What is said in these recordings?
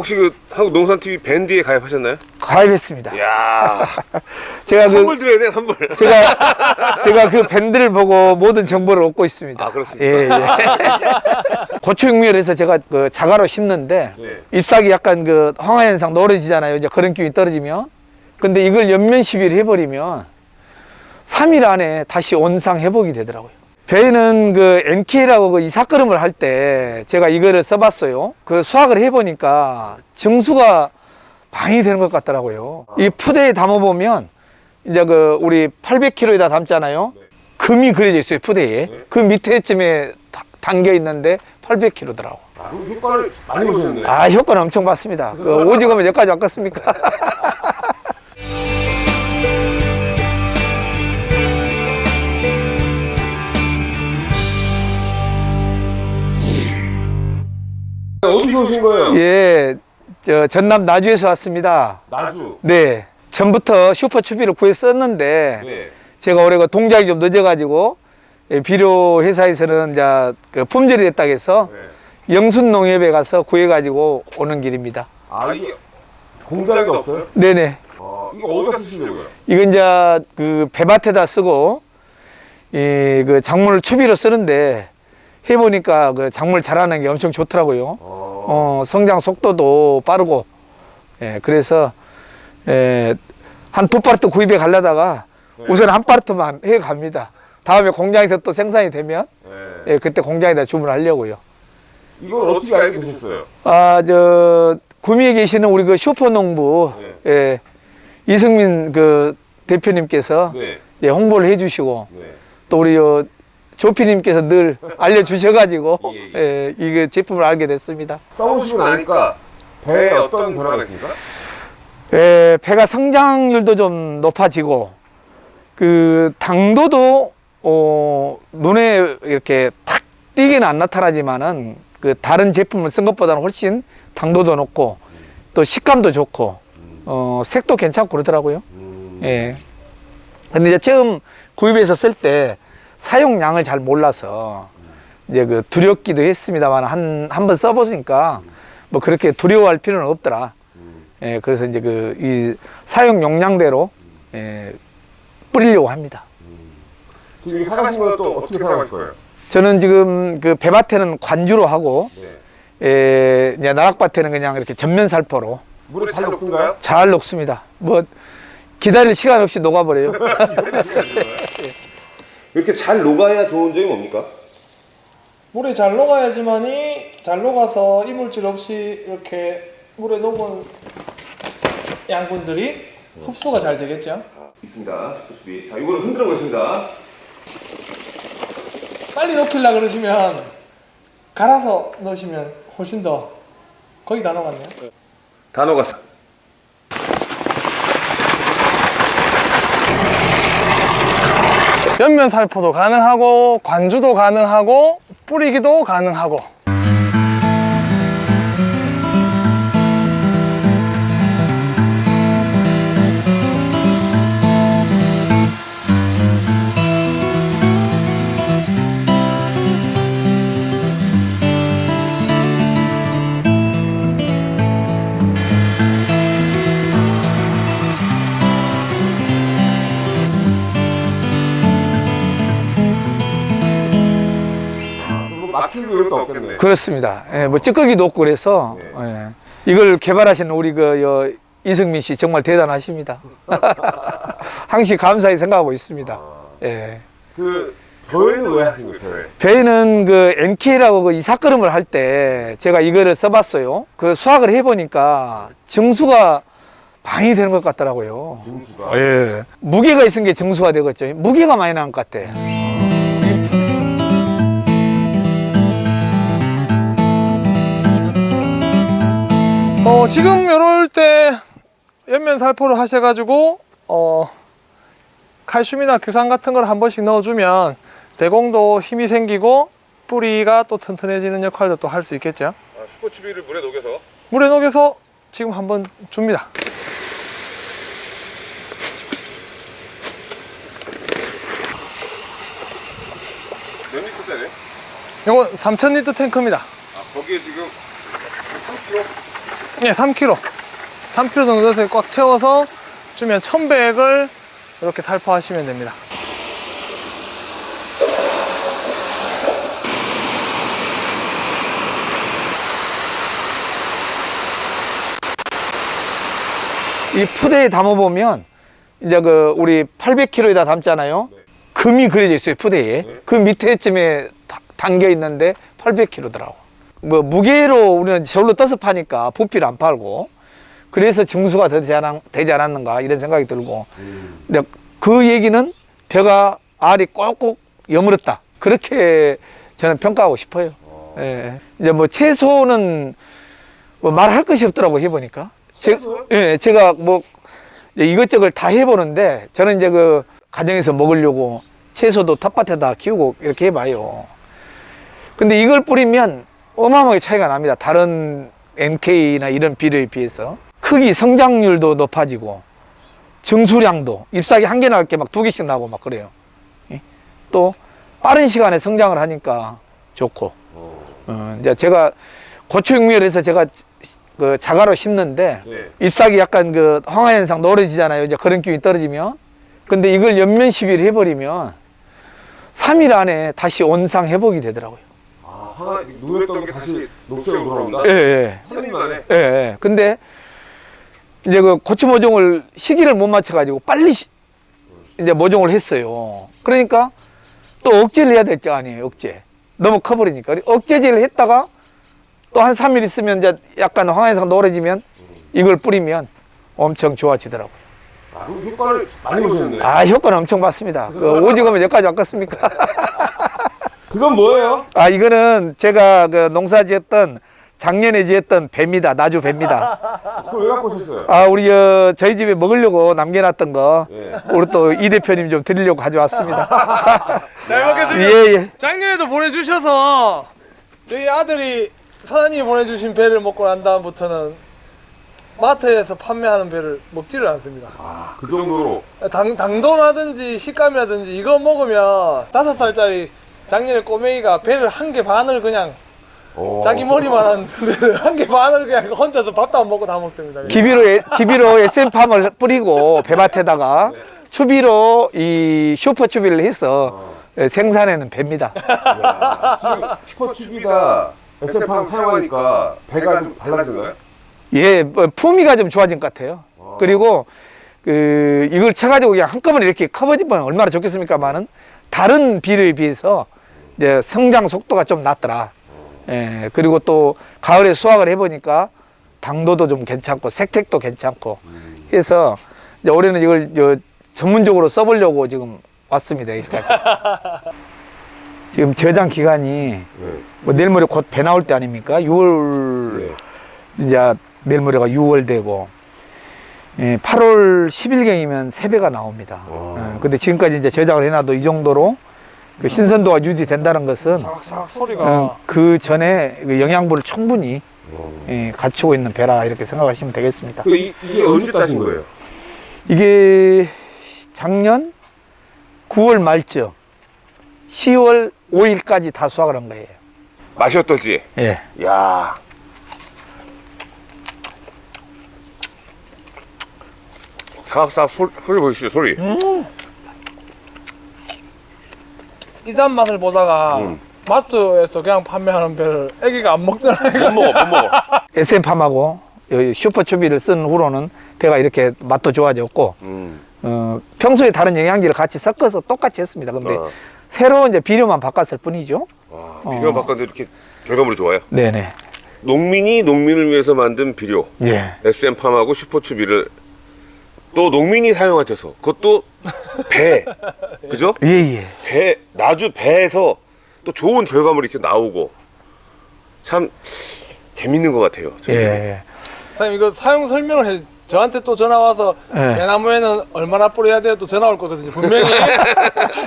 혹시 그 한국 농산 TV 밴드에 가입하셨나요? 가입했습니다. 이야 제가 그 선물 드려야 돼 선물. 제가 제가 그 밴드를 보고 모든 정보를 얻고 있습니다. 아, 그렇습니까? 예, 예. 고추육미열에서 제가 그 자가로 심는데 네. 잎사귀 약간 그 황화 현상 노래지잖아요. 이제 그런 기운이 떨어지면. 근데 이걸 연면 시비를 해버리면 3일 안에 다시 원상 회복이 되더라고요. 배는 그 NK라고 그 이삭걸음을 할 때 제가 이거를 써봤어요. 그 수확을 해보니까 증수가 많이 되는 것 같더라고요. 이 푸대에 담아보면 이제 그 우리 800kg에다 담잖아요. 금이 그려져 있어요, 푸대에. 그 밑에쯤에 다- 담겨 있는데 800kg더라고. 아, 그럼 효과를 많이 보셨네. 아, 효과는 엄청 봤습니다. 그 오징어면 여기까지 왔겠습니까? 어디서 오신 거예요? 예, 저 전남 나주에서 왔습니다. 나주. 네. 전부터 슈퍼추비를 구했었는데 네. 제가 올해 그 동작이 좀 늦어가지고 예, 비료 회사에서는 이제 그 품절이 됐다고 해서 네. 영순 농협에 가서 구해가지고 오는 길입니다. 아 이게 공장이 없어요? 네네. 어, 이거 어디다 쓰시려고요? 이건 이제 그 배밭에다 쓰고 이그 작물 추비로 쓰는데 해보니까 그 작물 자라는 게 엄청 좋더라고요. 어. 어, 성장 속도도 빠르고 예, 그래서 예, 한 두 파르트 구입해 가려다가 네. 우선 한 파르트만 해 갑니다. 다음에 공장에서 또 생산이 되면 네. 예, 그때 공장에다 주문하려고요. 이걸 어떻게 알게 되셨어요? 아, 저 구미에 계시는 우리 그 슈퍼농부 예, 이승민 그 대표님께서 네. 예, 홍보를 해주시고 네. 또 우리 요 조피님께서 늘 알려주셔가지고 예, 예, 이게 제품을 알게 됐습니다. 써보시고 나니까 배에 어떤 변화가 있습니까? 예, 배가 성장률도 좀 높아지고 그 당도도 어, 눈에 이렇게 탁 띄게는 안 나타나지만은 그 다른 제품을 쓴 것보다는 훨씬 당도도 높고 또 식감도 좋고 어, 색도 괜찮고 그러더라고요. 음. 예. 근데 이제 처음 구입해서 쓸 때 사용량을 잘 몰라서 이제 그 두렵기도 했습니다만 한, 한 번 써보니까 뭐 그렇게 두려워할 필요는 없더라. 음. 예, 그래서 이제 그 이 사용 용량대로 예, 뿌리려고 합니다. 지금 사가신 건또 어떻게 사가실 거예요? 저는 지금 그 배밭에는 관주로 하고 네. 예, 이제 나락밭에는 그냥 이렇게 전면 살포로 물에 잘 녹던가요? 잘 녹습니다. 뭐 기다릴 시간 없이 녹아버려요. 이렇게 잘 녹아야 좋은 점이 뭡니까? 물에 잘 녹아야지만이 잘 녹아서 이물질 없이 이렇게 물에 녹은 양분들이 흡수가 잘 되겠죠. 있습니다. 슈퍼수비. 자, 이거를 흔들어 보겠습니다. 빨리 넣기려 그러시면 갈아서 넣으시면 훨씬 더 거의 다 녹았네요. 다 녹았어. 옆면 살포도 가능하고 관주도 가능하고 뿌리기도 가능하고 이런 거 없겠네. 그렇습니다. 예, 뭐 찌꺼기도 없고 그래서 예. 이걸 개발하신 우리 그 여, 이승민 씨 정말 대단하십니다. 항시 감사히 생각하고 있습니다. 예. 그 배에는 왜 하신 거예요? 배에? 배는 그 NK라고 그 이삭걸음을 할 때 제가 이거를 써봤어요. 그 수확을 해보니까 증수가 많이 되는 것 같더라고요. 증수가. 예. 무게가 있은 게 증수가 되겠죠. 무게가 많이 나는 것 같아. 어, 지금 이럴 때 옆면 살포를 하셔가지고 어, 칼슘이나 규산 같은 걸 한 번씩 넣어주면 대공도 힘이 생기고 뿌리가 또 튼튼해지는 역할도 또 할 수 있겠죠. 아, 슈퍼추비를 물에 녹여서 물에 녹여서 지금 한번 줍니다. 몇 리터짜리? 이건 3000리터 탱크입니다. 아, 거기에 지금 3kg? 예, 3kg. 3kg 정도 꽉 채워서 주면 1100을 이렇게 살포하시면 됩니다. 이 푸대에 담아보면 이제 그 우리 800kg에다 담잖아요. 금이 그려져 있어요 푸대에. 그 밑에쯤에 다- 담겨 있는데 800kg더라고. 뭐 무게로 우리는 저울로 떠서 파니까 부피를 안 팔고 그래서 증수가 더 되지, 않았, 되지 않았는가 이런 생각이 들고 근데 그 얘기는 배가 알이 꼭꼭 여물었다 그렇게 저는 평가하고 싶어요. 예. 이제 뭐 채소는 뭐 말할 것이 없더라고 해보니까. 제, 예, 제가 뭐 이것저것 다 해보는데 저는 이제 그 가정에서 먹으려고 채소도 텃밭에다 키우고 이렇게 해봐요. 근데 이걸 뿌리면 어마어마하게 차이가 납니다. 다른 NK나 이런 비료에 비해서 크기 성장률도 높아지고 증수량도 잎사귀 한 개 나올 게 막 두 개씩 나고 막 그래요. 예? 또 빠른 시간에 성장을 하니까 좋고 어, 이제 제가 고추육미를 제가 그 자가로 심는데 네. 잎사귀 약간 그 황화 현상 노래지잖아요. 이제 그런 기운이 떨어지면. 근데 이걸 연면 시비를 해버리면 3일 안에 다시 온상 회복이 되더라고요. 아, 하나 누랬던 게 다시 녹색으로 돌아온다? 예, 예. 3일 만에? 예, 예. 근데 이제 그 고추 모종을 시기를 못 맞춰가지고 빨리 시- 이제 모종을 했어요. 그러니까 또 억제를 해야 될 거 아니에요, 억제. 너무 커버리니까. 억제제를 했다가 또 한 3일 있으면 이제 약간 황해상 노래지면 이걸 뿌리면 엄청 좋아지더라고요. 아, 효과를 많이 보셨네. 아, 효과는 엄청 봤습니다. 그 오직하면 여기까지 왔겠습니까? 그건 뭐예요? 아, 이거는 제가 그 농사 지었던 작년에 지었던 배입니다. 나주 배입니다. 그걸 왜 갖고 오셨어요? 아, 우리 어, 저희 집에 먹으려고 남겨놨던 거 예. 우리 또 이 대표님 좀 드리려고 가져왔습니다. 잘 먹겠습니다. 예, 예. 작년에도 보내주셔서 저희 아들이 사장님이 보내주신 배를 먹고 난 다음부터는 마트에서 판매하는 배를 먹지를 않습니다. 아, 그 정도로. 당, 당도라든지 식감이라든지 이거 먹으면 다섯 살짜리 작년에 꼬맹이가 배를 한 개 반을 그냥 어. 자기 머리만 한개 반을 그냥 혼자서 밥도 안 먹고 다 먹습니다. 기비로, 에- 기비로 SM팜을 뿌리고 배밭에다가 추비로 이 슈퍼 추비를 해서 예, 생산해는 배입니다. 지금 슈퍼 추비가 SF팜 사용하니까 배가 좀 달라진 거예요? 예, 뭐 품위가 좀 좋아진 것 같아요. 그리고 그 이걸 쳐가지고 그냥 한꺼번에 이렇게 커버지면 얼마나 좋겠습니까만은 다른 비료에 비해서 이제 성장 속도가 좀 낮더라. 예, 그리고 또 가을에 수확을 해보니까 당도도 좀 괜찮고 색택도 괜찮고 해서 이제 올해는 이걸 저 전문적으로 써보려고 지금 왔습니다 여기까지. 지금 저장 기간이 네. 뭐 내일 모레 곧 배 나올 때 아닙니까? 6월 네. 이제 내일 모레가 6월 되고 예, 8월 10일경이면 새 배가 나옵니다. 와. 예, 근데 지금까지 이제 저장을 해놔도 이 정도로 그 신선도가 유지된다는 것은 소리가 어, 그 전에 그 영양분을 충분히 어. 예, 갖추고 있는 배라 이렇게 생각하시면 되겠습니다. 그 이, 이게 언제 따신 거예요? 이게 작년 9월 말쯤 10월 5일까지 다 수확을 한 거예요. 맛이 어떨지. 예. 야. 사각사각 소, 소리 보이시죠? 소리. 이단 맛을 보다가 음. 마트에서 그냥 판매하는 배를 애기가 안 먹잖아요. 못 먹어, 못 먹어. SM팜하고 슈퍼추비를 쓴 후로는 배가 이렇게 맛도 좋아졌고 음. 어, 평소에 다른 영양제를 같이 섞어서 똑같이 했습니다. 근데 어. 새로 이제 비료만 바꿨을 뿐이죠. 와, 어. 비료 바꿨는데 이렇게 결과물이 좋아요. 네네. 농민이 농민을 위해서 만든 비료 예. SM팜하고 슈퍼추비를 또 농민이 사용하셔서 그것도 배 그죠? 예예. 배 나주 배에서 또 좋은 결과물이 이렇게 나오고 참 재밌는 것 같아요. 예. 저희는. 예. 사장님 이거 사용 설명을 해. 저한테 또 전화 와서 예. 배나무에는 얼마나 뿌려야 돼요? 또 전화 올 거거든요. 분명히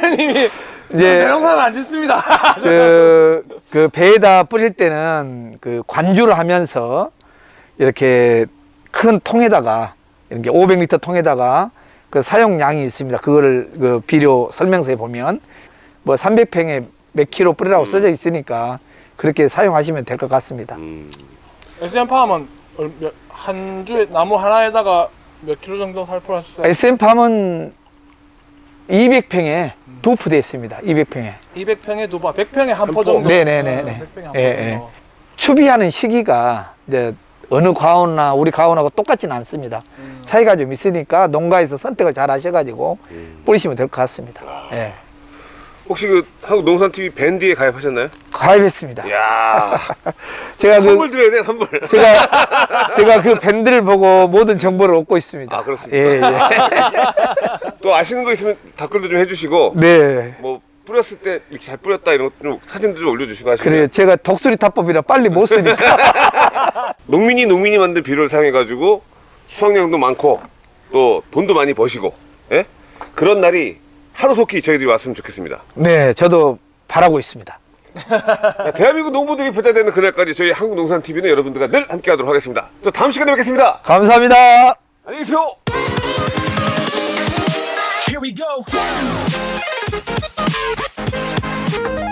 사장님이 이제- 배농사는 안 짓습니다. 저, 그 배에다 뿌릴 때는 그 관주를 하면서 이렇게 큰 통에다가 이렇게 500리터 통에다가 그 사용량이 있습니다. 그거를 그 비료 설명서에 보면 뭐 300평에 몇 킬로 뿌리라고 써져 있으니까 그렇게 사용하시면 될 것 같습니다. 음. SM 몇- 한 주에 나무 하나에다가 몇 킬로 정도 살포를 하셨어요? SM팜은 200평에 두 푸대 있습니다. 200평에. 200평에 두 번, 100평에 한포 포. 정도. 네네네네. 100평에 한 예, 포 예. 정도. 추비하는 시기가 이제 어느 과원이나 우리 과원하고 똑같지는 않습니다. 음. 차이가 좀 있으니까 농가에서 선택을 잘 하셔가지고 뿌리시면 될 것 같습니다. 예. 혹시 그 한국 농산 TV 밴드에 가입하셨나요? 가입했습니다. 이야 제가 그 선물 드려야 돼 선물. 제가 제가 그 밴드를 보고 모든 정보를 얻고 있습니다. 아, 그렇습니까? 예, 또 아시는 거 있으면 댓글도 좀 해주시고 예. 네. 뭐 뿌렸을 때 이렇게 잘 뿌렸다 이런 것좀 사진도 좀 올려주시고 하시면 그래요. 제가 독수리 타법이라 빨리 못 쓰니까. 농민이 농민이 만든 비료를 사용해 가지고 수확량도 많고 또 돈도 많이 버시고 예? 그런 날이 하루속히 저희들이 왔으면 좋겠습니다. 네, 저도 바라고 있습니다. 자, 대한민국 농부들이 부자 되는 그날까지 저희 한국농산TV는 여러분들과 늘 함께 하도록 하겠습니다. 저 다음 시간에 뵙겠습니다. 감사합니다. 안녕히 계세요. Here we go. thank you